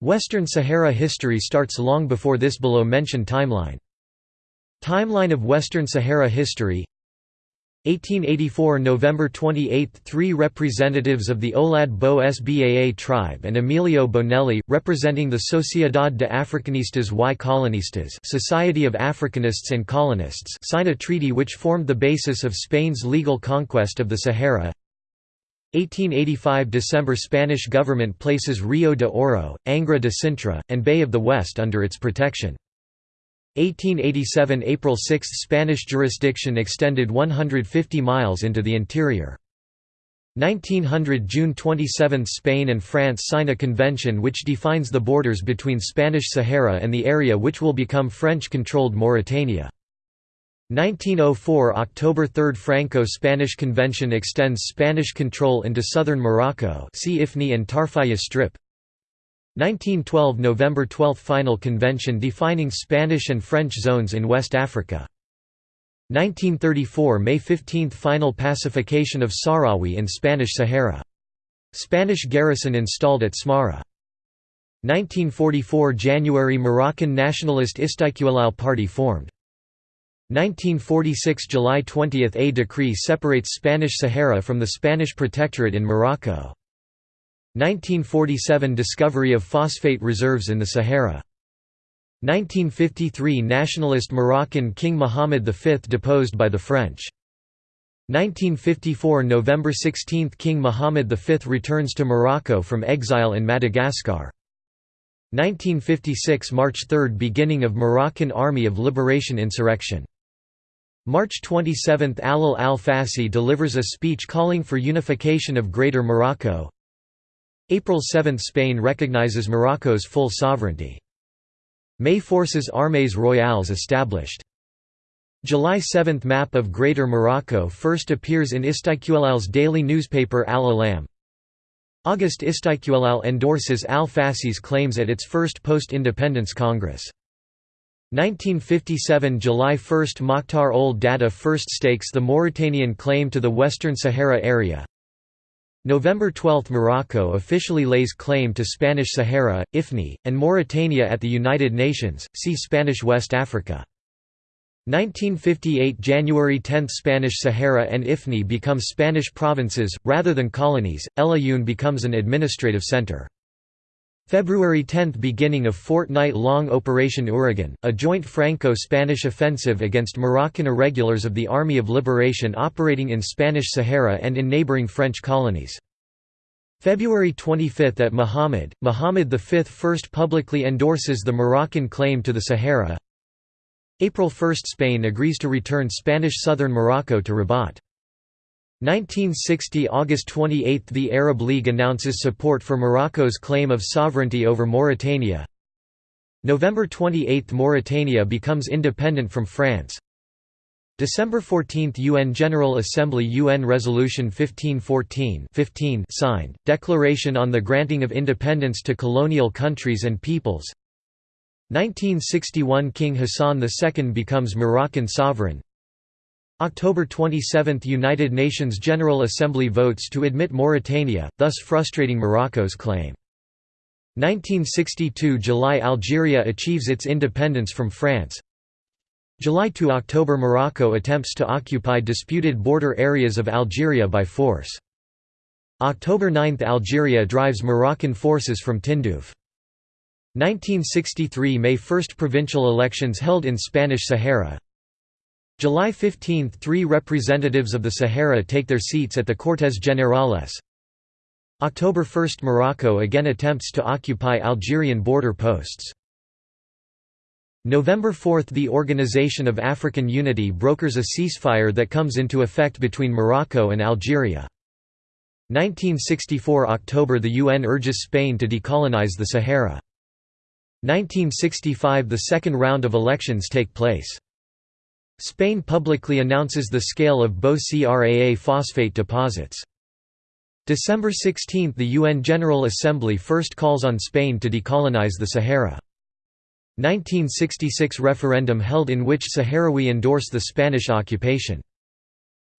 Western Sahara history starts long before this below mentioned timeline. Timeline of Western Sahara history 1884 November 28 – Three representatives of the Olad Bo Sbaa tribe and Emilio Bonelli, representing the Sociedad de Africanistas y Colonistas Society of Africanists and Colonists sign a treaty which formed the basis of Spain's legal conquest of the Sahara 1885 December Spanish government places Rio de Oro, Angra de Cintra, and Bay of the West under its protection. 1887 April 6 Spanish jurisdiction extended 150 miles into the interior. 1900 June 27 Spain and France sign a convention which defines the borders between Spanish Sahara and the area which will become French-controlled Mauritania. 1904 October 3 Franco-Spanish Convention extends Spanish control into southern Morocco see Ifni and Tarfaya Strip 1912 November 12 Final Convention defining Spanish and French zones in West Africa 1934 May 15 Final pacification of Sahrawi in Spanish Sahara. Spanish garrison installed at Smara. 1944 January Moroccan nationalist Istiqlal Party formed. 1946 July 20 – A decree separates Spanish Sahara from the Spanish Protectorate in Morocco. 1947 Discovery of phosphate reserves in the Sahara. 1953 Nationalist Moroccan King Mohammed V deposed by the French. 1954 November 16 King Mohammed V returns to Morocco from exile in Madagascar. 1956 March 3 Beginning of Moroccan Army of Liberation insurrection March 27 Allal al-Fassi delivers a speech calling for unification of Greater Morocco April 7 Spain recognizes Morocco's full sovereignty. May Forces Armées Royales established. July 7 Map of Greater Morocco first appears in Istiqlal's daily newspaper Al-Alam. August Istiqlal endorses al-Fassi's claims at its first post-independence Congress. 1957 July 1 Mokhtar Ould Daddah first stakes the Mauritanian claim to the Western Sahara area. November 12 Morocco officially lays claim to Spanish Sahara, Ifni, and Mauritania at the United Nations, see Spanish West Africa. 1958 January 10 Spanish Sahara and Ifni become Spanish provinces, rather than colonies, El Ayoun becomes an administrative center. February 10 – Beginning of fortnight-long Operation Ouragan, a joint Franco-Spanish offensive against Moroccan irregulars of the Army of Liberation operating in Spanish Sahara and in neighboring French colonies. February 25 at M'Hamid, Muhammad V first publicly endorses the Moroccan claim to the Sahara. April 1 Spain agrees to return Spanish southern Morocco to Rabat. 1960 August 28 – The Arab League announces support for Morocco's claim of sovereignty over Mauritania. November 28 – Mauritania becomes independent from France. December 14 – UN General Assembly UN Resolution 1514 15 signed, Declaration on the Granting of Independence to Colonial Countries and Peoples 1961 King Hassan II becomes Moroccan sovereign October 27 – United Nations General Assembly votes to admit Mauritania, thus frustrating Morocco's claim. 1962 – July Algeria achieves its independence from France July to October Morocco attempts to occupy disputed border areas of Algeria by force. October 9 – Algeria drives Moroccan forces from Tindouf. 1963 May 1 – Provincial elections held in Spanish Sahara July 15 – Three representatives of the Sahara take their seats at the Cortes Generales. October 1 – Morocco again attempts to occupy Algerian border posts. November 4 – The Organization of African Unity brokers a ceasefire that comes into effect between Morocco and Algeria. 1964 October – The UN urges Spain to decolonize the Sahara. 1965 – The second round of elections take place. Spain publicly announces the scale of Bou Craa phosphate deposits. December 16 – The UN General Assembly first calls on Spain to decolonize the Sahara. 1966 referendum held in which Sahrawi endorse the Spanish occupation.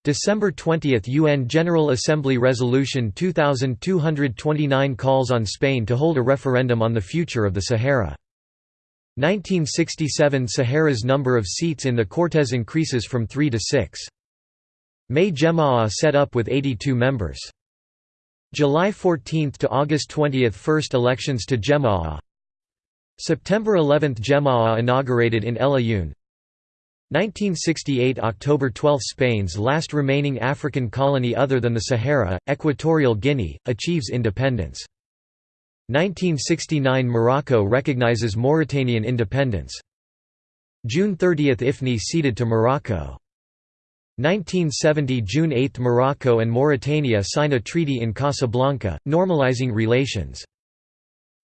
December 20 UN General Assembly Resolution 2229 calls on Spain to hold a referendum on the future of the Sahara. 1967 Sahara's number of seats in the Cortes increases from 3 to 6. May Jemaah set up with 82 members. July 14 to August 20 First elections to Jemaah September 11 Jemaah inaugurated in El Ayoun 1968 – October 12 – Spain's last remaining African colony other than the Sahara, Equatorial Guinea, achieves independence. 1969 – Morocco recognizes Mauritanian independence. June 30 – IFNI ceded to Morocco. 1970 – June 8 – Morocco and Mauritania sign a treaty in Casablanca, normalizing relations.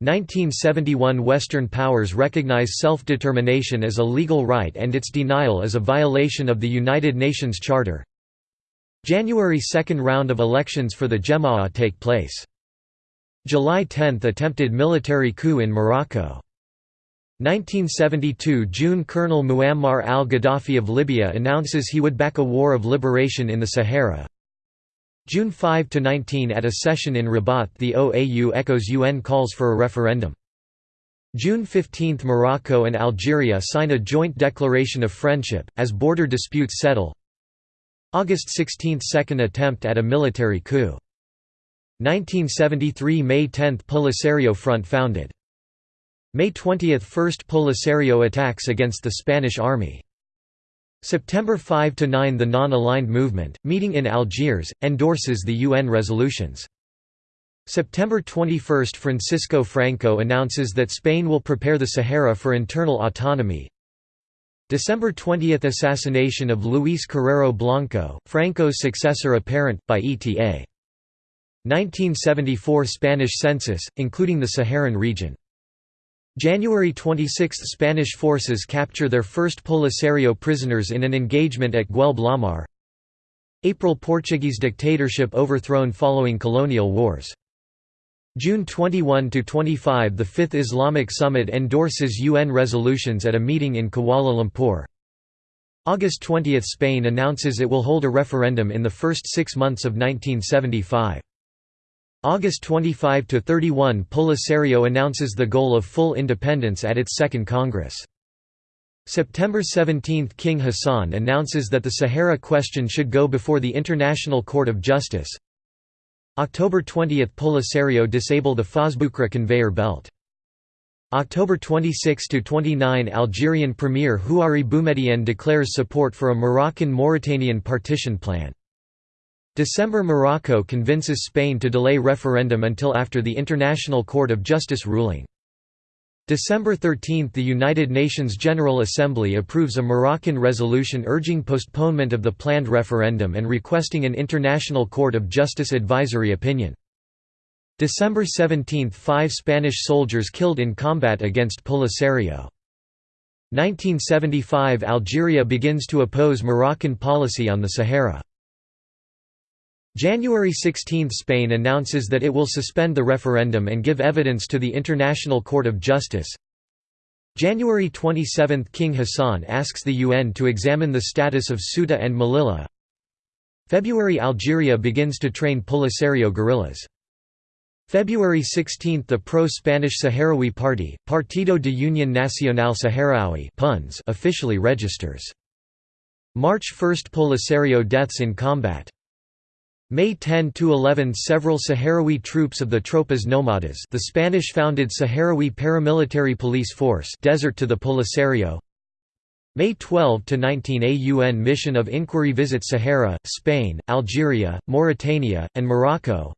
1971 Western powers recognize self-determination as a legal right and its denial as a violation of the United Nations Charter. January 2 round of elections for the Jemaah take place. July 10 attempted military coup in Morocco. 1972 June Colonel Muammar al-Gaddafi of Libya announces he would back a war of liberation in the Sahara. June 5 to 19 at a session in Rabat the OAU echoes UN calls for a referendum. June 15 Morocco and Algeria sign a joint declaration of friendship, as border disputes settle. August 16 – Second attempt at a military coup. 1973 – May 10 – Polisario Front founded. May 20 – First Polisario attacks against the Spanish army. September 5–9 The Non-Aligned Movement, meeting in Algiers, endorses the UN resolutions. September 21 – Francisco Franco announces that Spain will prepare the Sahara for internal autonomy. December 20 – Assassination of Luis Carrero Blanco, Franco's successor apparent, by ETA. 1974 Spanish census, including the Saharan region. January 26 – Spanish forces capture their first Polisario prisoners in an engagement at Guelb Lamar April – Portuguese dictatorship overthrown following colonial wars. June 21–25 – The Fifth Islamic Summit endorses UN resolutions at a meeting in Kuala Lumpur. August 20 – Spain announces it will hold a referendum in the first six months of 1975. August 25–31 Polisario announces the goal of full independence at its Second Congress. September 17 – King Hassan announces that the Sahara question should go before the International Court of Justice. October 20 – Polisario disable the Fos Bucraa conveyor belt. October 26–29 Algerian Premier Houari Boumediene declares support for a Moroccan-Mauritanian partition plan. December Morocco convinces Spain to delay referendum until after the International Court of Justice ruling. December 13 – The United Nations General Assembly approves a Moroccan resolution urging postponement of the planned referendum and requesting an International Court of Justice advisory opinion. December 17 – Five Spanish soldiers killed in combat against Polisario. 1975 – Algeria begins to oppose Moroccan policy on the Sahara. January 16 – Spain announces that it will suspend the referendum and give evidence to the International Court of Justice. January 27 – King Hassan asks the UN to examine the status of Ceuta and Melilla. February – Algeria begins to train Polisario guerrillas. February 16 – The pro-Spanish Sahrawi Party, Partido de Unión Nacional Saharaui officially registers. March 1 – Polisario deaths in combat May 10–11 Several Sahrawi troops of the Tropas Nomadas the Spanish-founded Sahrawi paramilitary police force desert to the Polisario May 12–19 A UN mission of inquiry visits Sahara, Spain, Algeria, Mauritania, and Morocco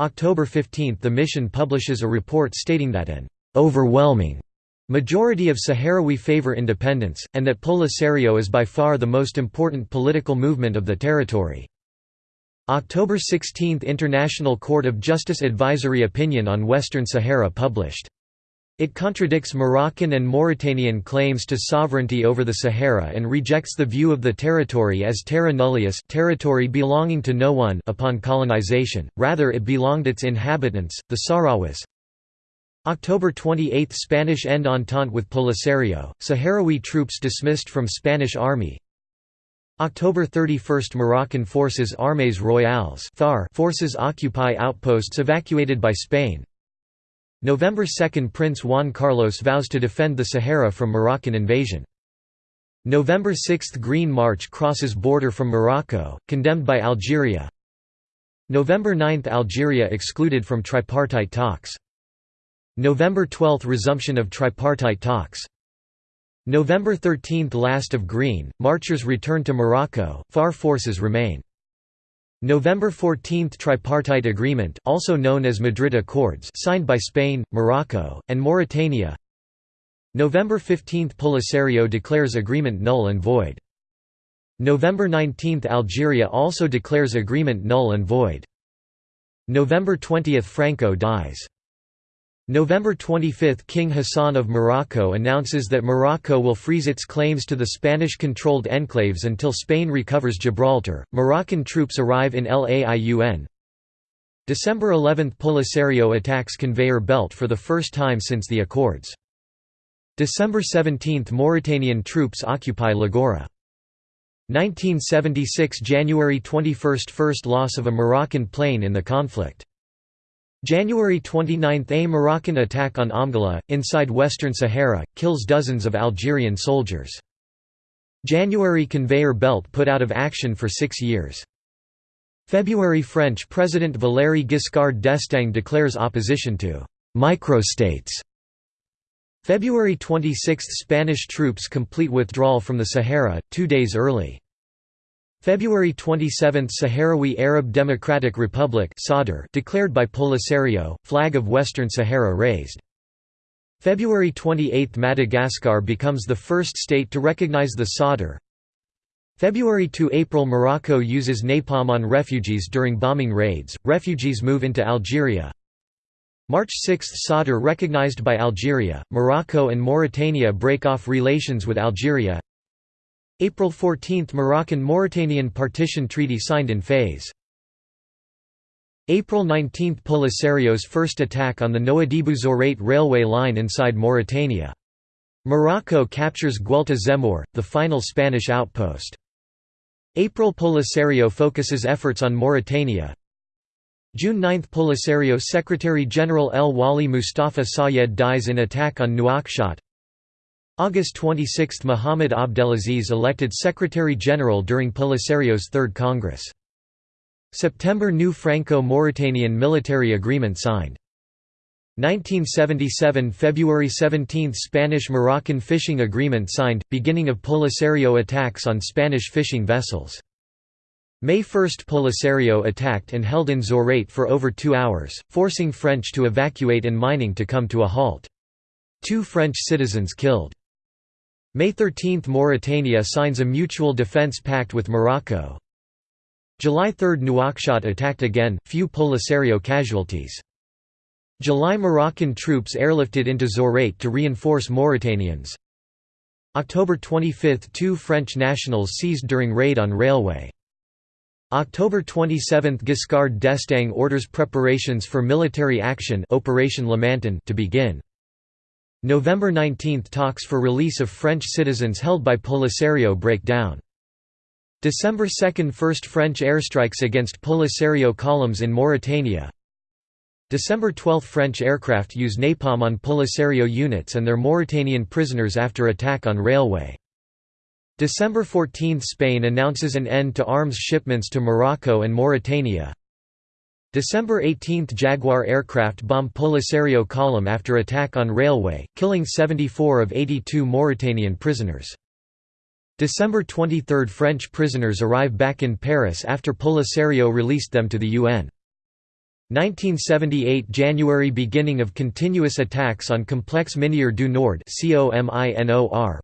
October 15 – The mission publishes a report stating that an «overwhelming» majority of Sahrawi favor independence, and that Polisario is by far the most important political movement of the territory. October 16 – International Court of Justice Advisory Opinion on Western Sahara published. It contradicts Moroccan and Mauritanian claims to sovereignty over the Sahara and rejects the view of the territory as terra nullius territory belonging to no one upon colonization, rather it belonged to its inhabitants, the Sahrawis. October 28 – Spanish end entente with Polisario, Sahrawi troops dismissed from Spanish army October 31 – Moroccan forces Armées Royales forces occupy outposts evacuated by Spain November 2 – Prince Juan Carlos vows to defend the Sahara from Moroccan invasion. November 6 – Green March crosses border from Morocco, condemned by Algeria November 9 – Algeria excluded from tripartite talks. November 12 – Resumption of tripartite talks November 13 – Last of Green, marchers return to Morocco, FAR forces remain. November 14 – Tripartite Agreement also known as Madrid Accords signed by Spain, Morocco, and Mauritania November 15 – Polisario declares agreement null and void. November 19 – Algeria also declares agreement null and void. November 20 – Franco dies. November 25 – King Hassan of Morocco announces that Morocco will freeze its claims to the Spanish-controlled enclaves until Spain recovers Gibraltar. Moroccan troops arrive in Laiun. December 11 – Polisario attacks conveyor belt for the first time since the Accords. December 17 – Mauritanian troops occupy Lagora. 1976 – January 21 – First loss of a Moroccan plane in the conflict. January 29 – A Moroccan attack on Amgala, inside Western Sahara, kills dozens of Algerian soldiers. January conveyor belt put out of action for six years. February French President Valéry Giscard d'Estaing declares opposition to «microstates». February 26 – Spanish troops complete withdrawal from the Sahara, two days early. February 27 – Sahrawi Arab Democratic Republic declared by Polisario, flag of Western Sahara raised. February 28 – Madagascar becomes the first state to recognize the Sadr. February to April Morocco uses napalm on refugees during bombing raids, refugees move into Algeria. March 6 – Sadr recognized by Algeria, Morocco and Mauritania break off relations with Algeria April 14 – Moroccan-Mauritanian Partition Treaty signed in Fez. April 19 – Polisario's first attack on the Nouadhibou-Zourate railway line inside Mauritania. Morocco captures Guelta Zemmour, the final Spanish outpost. April Polisario focuses efforts on Mauritania. June 9 – Polisario Secretary-General El Wali Mustafa Sayed dies in attack on Nouakchott August 26 – Mohamed Abdelaziz elected Secretary-General during Polisario's Third Congress. September – New Franco-Mauritanian military agreement signed. 1977 – February 17 – Spanish-Moroccan fishing agreement signed, beginning of Polisario attacks on Spanish fishing vessels. May 1 – Polisario attacked and held in Zourate for over two hours, forcing French to evacuate and mining to come to a halt. Two French citizens killed. May 13 – Mauritania signs a mutual defence pact with Morocco. July 3 – Nouakchott attacked again, few Polisario casualties. July – Moroccan troops airlifted into Zourate to reinforce Mauritanians. October 25 – Two French nationals seized during raid on railway. October 27 – Giscard d'Estaing orders preparations for military action Operation Lamantin to begin. November 19 – Talks for release of French citizens held by Polisario break down. December 2 – First French airstrikes against Polisario columns in Mauritania December 12 – French aircraft use napalm on Polisario units and their Mauritanian prisoners after attack on railway. December 14 – Spain announces an end to arms shipments to Morocco and Mauritania December 18 – Jaguar aircraft bomb Polisario column after attack on railway, killing 74 of 82 Mauritanian prisoners. December 23 – French prisoners arrive back in Paris after Polisario released them to the UN. 1978 – January – Beginning of continuous attacks on Complex Minière du Nord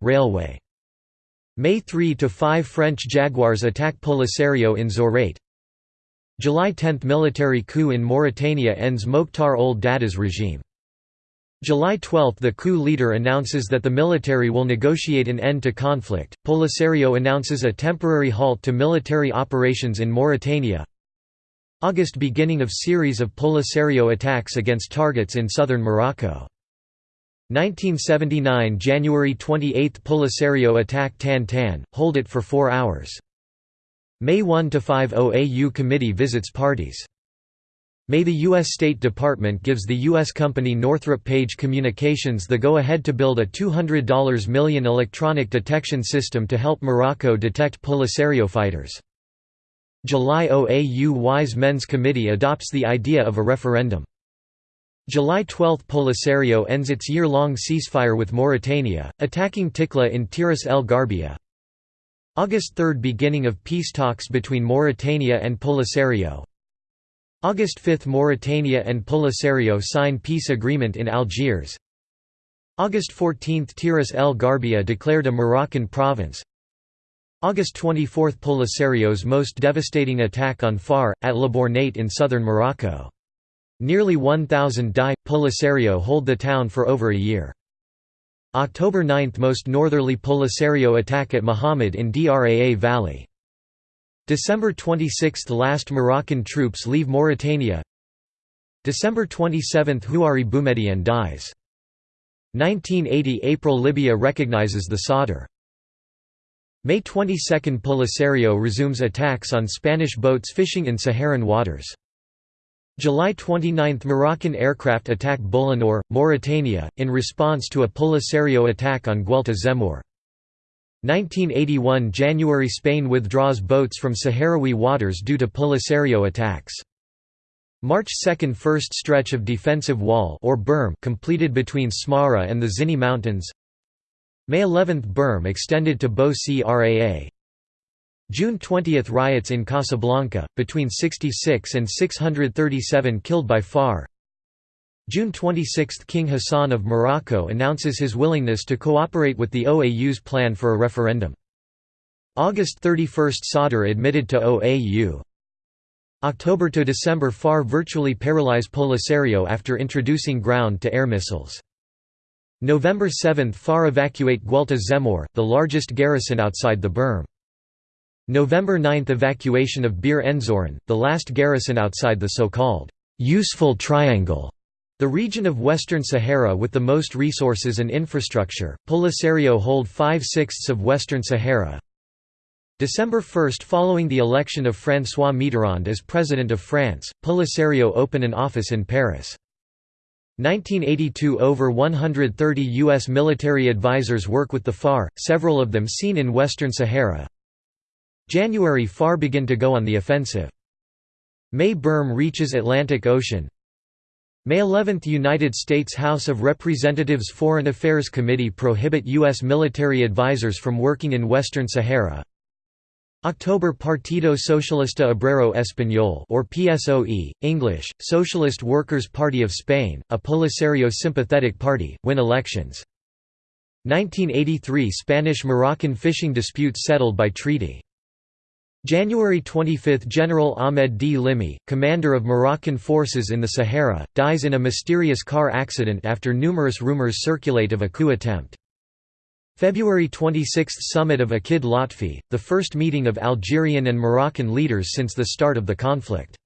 railway. May 3 to 5 French Jaguars attack Polisario in Zourate, July 10 – Military coup in Mauritania ends Mokhtar Ould Daddah's regime. July 12 – The coup leader announces that the military will negotiate an end to conflict, Polisario announces a temporary halt to military operations in Mauritania. August – Beginning of series of Polisario attacks against targets in southern Morocco. 1979 – January 28 – Polisario attack Tan Tan, hold it for four hours May 1 to 5 OAU Committee visits parties. May the U.S. State Department gives the U.S. company Northrop Page Communications the go-ahead to build a $200 million electronic detection system to help Morocco detect Polisario fighters. July OAU Wise Men's Committee adopts the idea of a referendum. July 12 Polisario ends its year-long ceasefire with Mauritania, attacking Tikla in Tiris el Garbia. August 3 Beginning of peace talks between Mauritania and Polisario, August 5 – Mauritania and Polisario sign peace agreement in Algiers August 14 – Tiris el Garbia declared a Moroccan province August 24 – Polisario's most devastating attack on Far, at La Bornate in southern Morocco. Nearly 1,000 die, Polisario hold the town for over a year. October 9 – Most northerly Polisario attack at M'Hamid in Draa Valley December 26 – Last Moroccan troops leave Mauritania December 27 – Houari Boumediene dies. 1980 – April Libya recognizes the Sadr. May 22 – Polisario resumes attacks on Spanish boats fishing in Saharan waters. July 29 – Moroccan aircraft attack Bolinor, Mauritania, in response to a Polisario attack on Guelta Zemmour. 1981 January Spain withdraws boats from Saharaui waters due to Polisario attacks. March 2 First stretch of defensive wall or berm completed between Smara and the Zini Mountains May 11 berm extended to Bou Craa June 20 riots in Casablanca, between 66 and 637 killed by FAR June 26 – King Hassan of Morocco announces his willingness to cooperate with the OAU's plan for a referendum. August 31 – Sadr admitted to OAU. October to December FAR virtually paralyze Polisario after introducing ground-to-air missiles. November 7 – FAR evacuate Guelta Zemmour, the largest garrison outside the berm. November 9 – Evacuation of Bir Anzarane, the last garrison outside the so-called «useful triangle» The region of Western Sahara with the most resources and infrastructure, Polisario hold five-sixths of Western Sahara. December 1 Following the election of François Mitterrand as President of France, Polisario open an office in Paris. 1982 – Over 130 U.S. military advisors work with the FAR, several of them seen in Western Sahara. January – FAR begin to go on the offensive. May Berm reaches Atlantic Ocean, May 11 – United States House of Representatives Foreign Affairs Committee prohibit U.S. military advisors from working in Western Sahara October Partido Socialista Obrero Español or PSOE, English, Socialist Workers' Party of Spain, a Polisario sympathetic party, win elections. 1983 Spanish-Moroccan fishing dispute settled by treaty January 25 – General Ahmed Dlimi, commander of Moroccan forces in the Sahara, dies in a mysterious car accident after numerous rumors circulate of a coup attempt. February 26 – Summit of Akid Lotfi, the first meeting of Algerian and Moroccan leaders since the start of the conflict.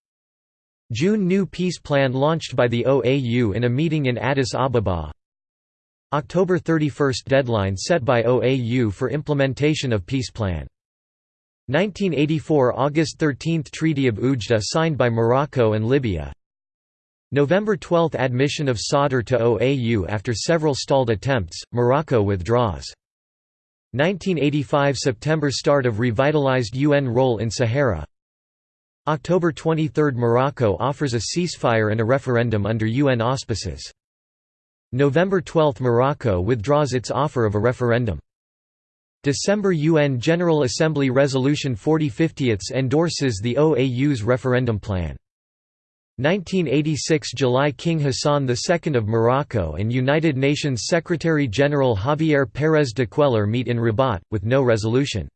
June – New peace plan launched by the OAU in a meeting in Addis Ababa. October 31 – Deadline set by OAU for implementation of peace plan. 1984 August 13 – Treaty of Oujda signed by Morocco and Libya November 12 – Admission of Sadr to OAU after several stalled attempts, Morocco withdraws. 1985 September – Start of revitalized UN role in Sahara October 23 – Morocco offers a ceasefire and a referendum under UN auspices. November 12 – Morocco withdraws its offer of a referendum. December UN General Assembly Resolution 4050 endorses the OAU's referendum plan. 1986 July King Hassan II of Morocco and United Nations Secretary-General Javier Pérez de Cuéllar meet in Rabat, with no resolution.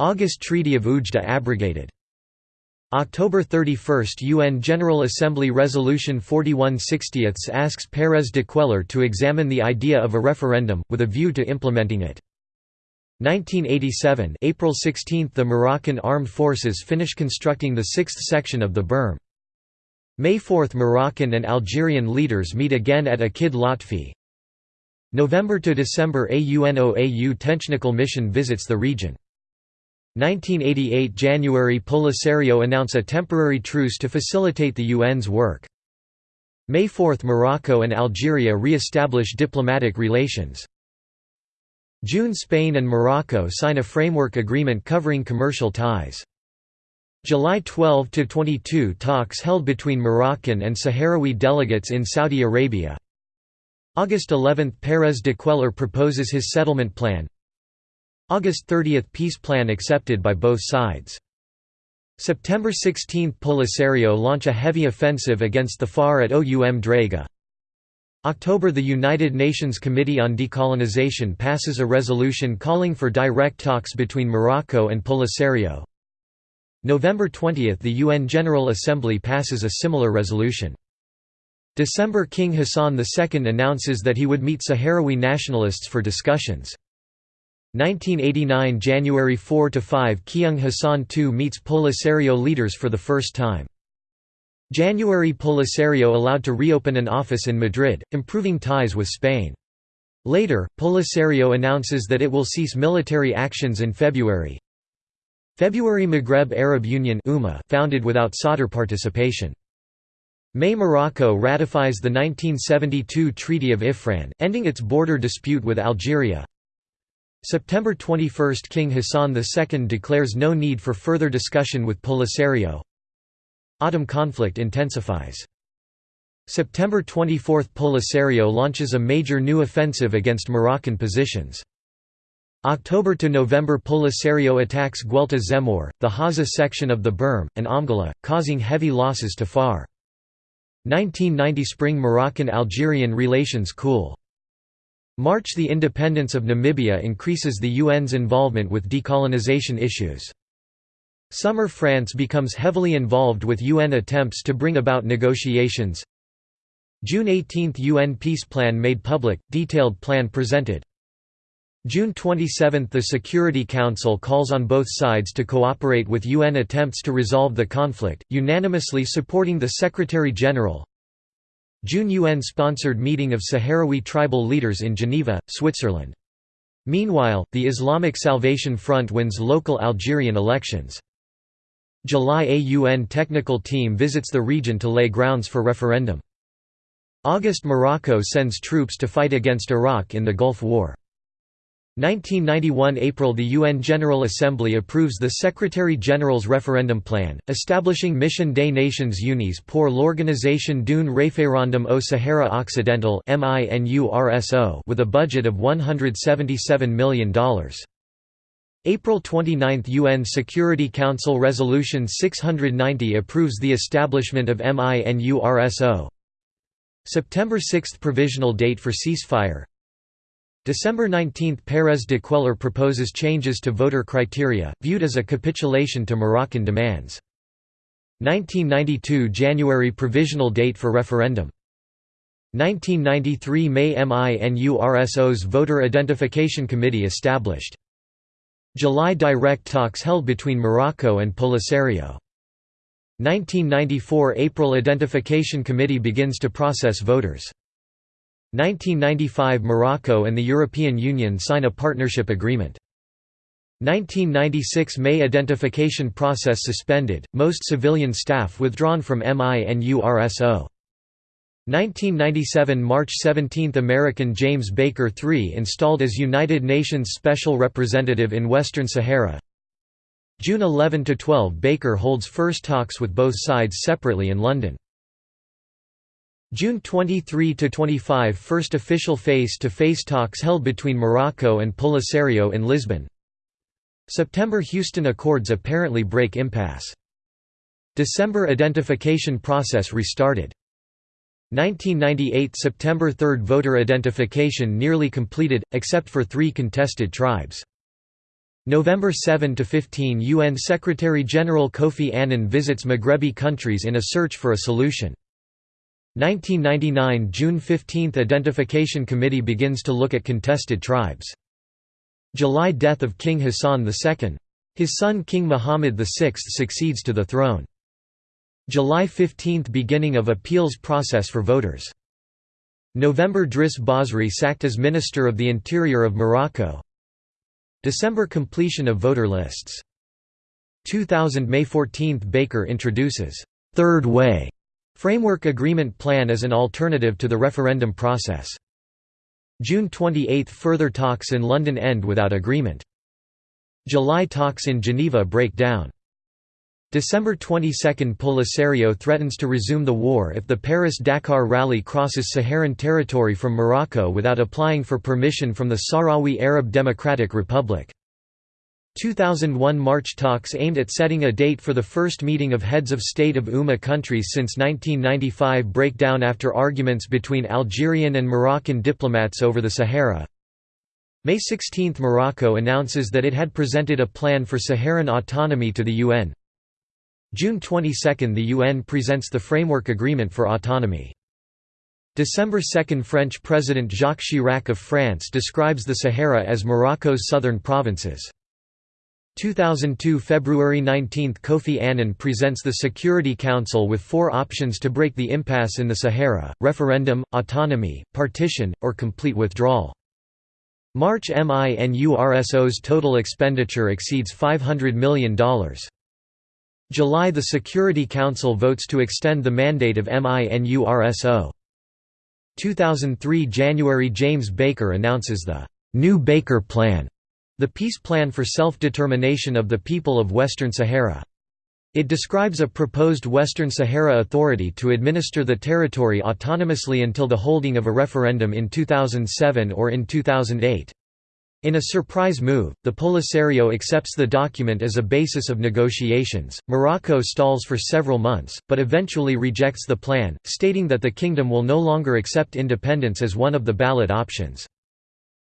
August Treaty of Oujda abrogated. October 31 UN General Assembly Resolution 4160 asks Pérez de Cuéllar to examine the idea of a referendum, with a view to implementing it. 1987 April 16 – The Moroccan Armed Forces finish constructing the sixth section of the berm. May 4 – Moroccan and Algerian leaders meet again at Akid Lotfi. November to December – A UNOAU technical mission visits the region. 1988 January Polisario announce a temporary truce to facilitate the UN's work. May 4 Morocco and Algeria re-establish diplomatic relations. June Spain and Morocco sign a framework agreement covering commercial ties. July 12–22 talks held between Moroccan and Sahrawi delegates in Saudi Arabia. August 11 – Pérez de Cuéllar proposes his settlement plan August 30 – Peace plan accepted by both sides. September 16 – Polisario launch a heavy offensive against the FAR at Oum Draga. October – The United Nations Committee on Decolonization passes a resolution calling for direct talks between Morocco and Polisario. November 20 – The UN General Assembly passes a similar resolution. December – King Hassan II announces that he would meet Sahrawi nationalists for discussions. 1989 January 4–5 Keung Hassan II meets Polisario leaders for the first time. January Polisario allowed to reopen an office in Madrid, improving ties with Spain. Later, Polisario announces that it will cease military actions in February. February Maghreb Arab Union founded without Sadr participation. May Morocco ratifies the 1972 Treaty of Ifrane, ending its border dispute with Algeria. September 21 – King Hassan II declares no need for further discussion with Polisario. Autumn conflict intensifies. September 24 – Polisario launches a major new offensive against Moroccan positions. October to November Polisario attacks Guelta Zemmour, the Haza section of the Berm, and Amgala, causing heavy losses to FAR. 1990 Spring Moroccan-Algerian relations cool. March The independence of Namibia increases the UN's involvement with decolonization issues. Summer France becomes heavily involved with UN attempts to bring about negotiations. June 18 UN peace plan made public, detailed plan presented. June 27 – The Security Council calls on both sides to cooperate with UN attempts to resolve the conflict, unanimously supporting the Secretary-General, June UN-sponsored meeting of Sahrawi tribal leaders in Geneva, Switzerland. Meanwhile, the Islamic Salvation Front wins local Algerian elections. July A UN technical team visits the region to lay grounds for referendum. August Morocco sends troops to fight against Iraq in the Gulf War. 1991 April The UN General Assembly approves the Secretary-General's referendum plan, establishing Mission des Nations Unies pour l'organisation d'un référendum au Sahara Occidental with a budget of $177 million. April 29 – UN Security Council Resolution 690 approves the establishment of MINURSO September 6 – Provisional date for ceasefire December 19 – Pérez de Cuéllar proposes changes to voter criteria, viewed as a capitulation to Moroccan demands. 1992 – January provisional date for referendum. 1993 – May MINURSO's Voter Identification Committee established. July – Direct talks held between Morocco and Polisario. 1994 – April Identification Committee begins to process voters. 1995 – Morocco and the European Union sign a partnership agreement. 1996 – May identification process suspended, most civilian staff withdrawn from MINURSO. 1997 – March 17 – American James Baker III installed as United Nations Special Representative in Western Sahara. June 11–12 Baker holds first talks with both sides separately in London. June 23–25 First official face-to-face -face talks held between Morocco and Polisario in Lisbon. September Houston Accords apparently break impasse. December identification process restarted. 1998 September 3 voter identification nearly completed, except for three contested tribes. November 7–15 UN Secretary-General Kofi Annan visits Maghrebi countries in a search for a solution. 1999 June 15 – Identification Committee begins to look at contested tribes. July – Death of King Hassan II. His son King Muhammad VI succeeds to the throne. July 15 – Beginning of appeals process for voters. November Driss Basri sacked as Minister of the Interior of Morocco. December – Completion of voter lists 2000 May 14 Baker introduces Third Way Framework Agreement Plan as an alternative to the referendum process. June 28 Further talks in London end without agreement. July talks in Geneva break down. December 22 Polisario threatens to resume the war if the Paris-Dakar rally crosses Saharan territory from Morocco without applying for permission from the Sahrawi Arab Democratic Republic. 2001 March talks aimed at setting a date for the first meeting of heads of state of UMA countries since 1995 break down after arguments between Algerian and Moroccan diplomats over the Sahara. May 16 Morocco announces that it had presented a plan for Saharan autonomy to the UN. June 22 the UN presents the Framework Agreement for Autonomy. December 2 French President Jacques Chirac of France describes the Sahara as Morocco's southern provinces. 2002 February 19 Kofi Annan presents the Security Council with four options to break the impasse in the Sahara, referendum, autonomy, partition, or complete withdrawal. March MINURSO's total expenditure exceeds $500 million. July The Security Council votes to extend the mandate of MINURSO. 2003 January James Baker announces the «New Baker Plan» The Peace Plan for Self-Determination of the People of Western Sahara. It describes a proposed Western Sahara Authority to administer the territory autonomously until the holding of a referendum in 2007 or in 2008. In a surprise move, the Polisario accepts the document as a basis of negotiations. Morocco stalls for several months, but eventually rejects the plan, stating that the kingdom will no longer accept independence as one of the ballot options.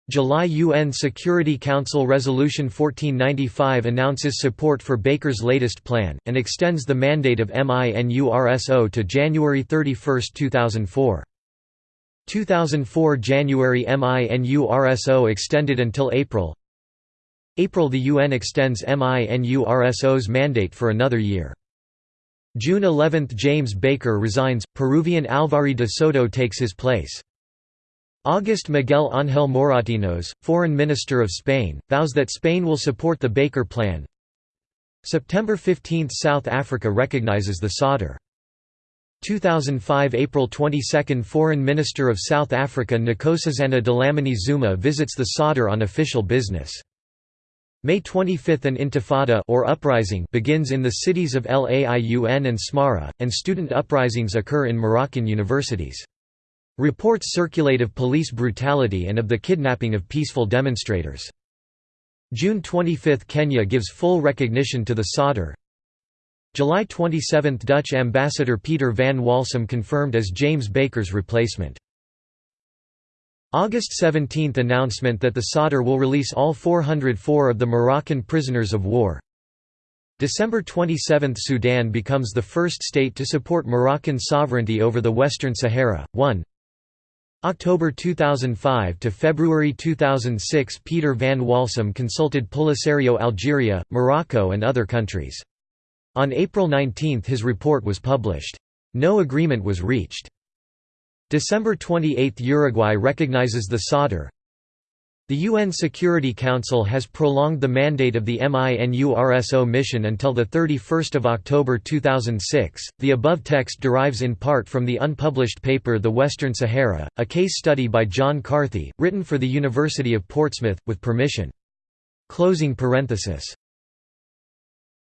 July UN Security Council Resolution 1495 announces support for Baker's latest plan, and extends the mandate of MINURSO to January 31, 2004. 2004 January MINURSO extended until April April the UN extends MINURSO's mandate for another year. June 11 James Baker resigns, Peruvian Alvaro de Soto takes his place. August Miguel Ángel Moratinos, Foreign Minister of Spain, vows that Spain will support the Baker Plan. September 15 – South Africa recognizes the Sadr. 2005 April 22 – Foreign Minister of South Africa Nkosazana Dlamini Zuma visits the Sadr on official business. May 25 – An intifada or uprising begins in the cities of Laiun and Smara, and student uprisings occur in Moroccan universities. Reports circulate of police brutality and of the kidnapping of peaceful demonstrators. June 25 – Kenya gives full recognition to the Sadr. July 27 – Dutch ambassador Peter van Walsum confirmed as James Baker's replacement. August 17 – Announcement that the Sadr will release all 404 of the Moroccan prisoners of war. December 27 – Sudan becomes the first state to support Moroccan sovereignty over the Western Sahara. 1 October 2005 to February 2006 Peter van Walsum consulted Polisario Algeria, Morocco and other countries. On April 19 his report was published. No agreement was reached. December 28 Uruguay recognizes the Sadr, the UN Security Council has prolonged the mandate of the MINURSO mission until 31 October 2006. The above text derives in part from the unpublished paper The Western Sahara, a case study by John Carthy, written for the University of Portsmouth, with permission. Closing parenthesis.